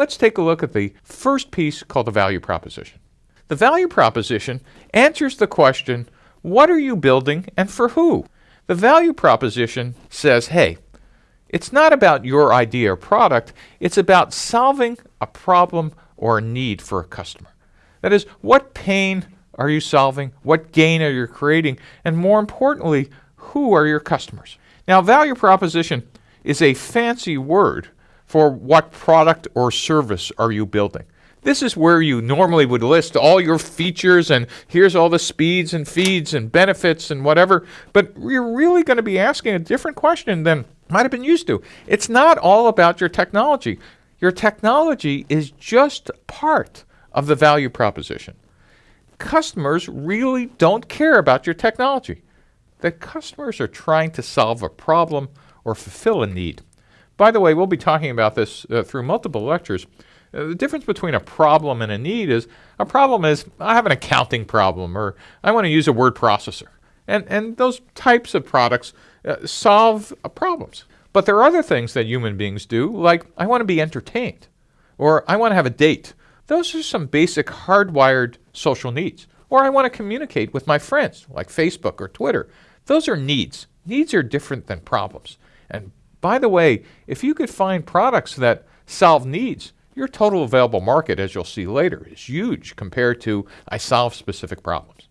Let's take a look at the first piece called the value proposition. The value proposition answers the question, what are you building and for who? The value proposition says, hey, it's not about your idea or product, it's about solving a problem or a need for a customer. That is, what pain are you solving? What gain are you creating? And more importantly, who are your customers? Now, value proposition is a fancy word for what product or service are you building. This is where you normally would list all your features and here's all the speeds and feeds and benefits and whatever, but you're really going to be asking a different question than might have been used to. It's not all about your technology. Your technology is just part of the value proposition. Customers really don't care about your technology. The customers are trying to solve a problem or fulfill a need. By the way, we'll be talking about this uh, through multiple lectures. Uh, the difference between a problem and a need is a problem is I have an accounting problem or I want to use a word processor. And, and those types of products uh, solve uh, problems. But there are other things that human beings do, like I want to be entertained or I want to have a date. Those are some basic hardwired social needs. Or I want to communicate with my friends, like Facebook or Twitter. Those are needs. Needs are different than problems. And by the way, if you could find products that solve needs, your total available market, as you'll see later, is huge compared to I solve specific problems.